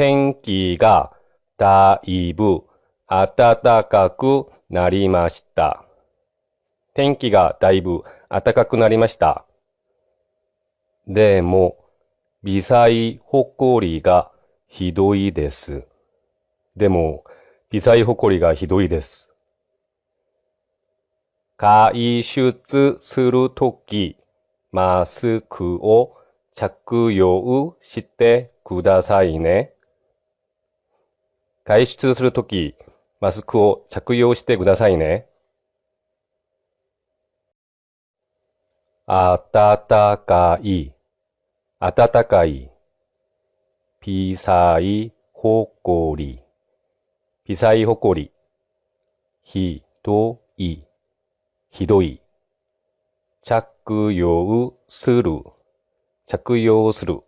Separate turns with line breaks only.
天気がだいぶ暖かくなりました。天気がだいぶ暖かくなりました。でも、微細ほこりがひどいです。でも、微細ほこりがひどいです。外出するとき、マスクを着用してくださいね。外出するとき、マスクを着用してくださいね。あたたかい、あたたかい。ピサイほこり、ピサイほこり。ひどい、ひどい。着用する、着用する。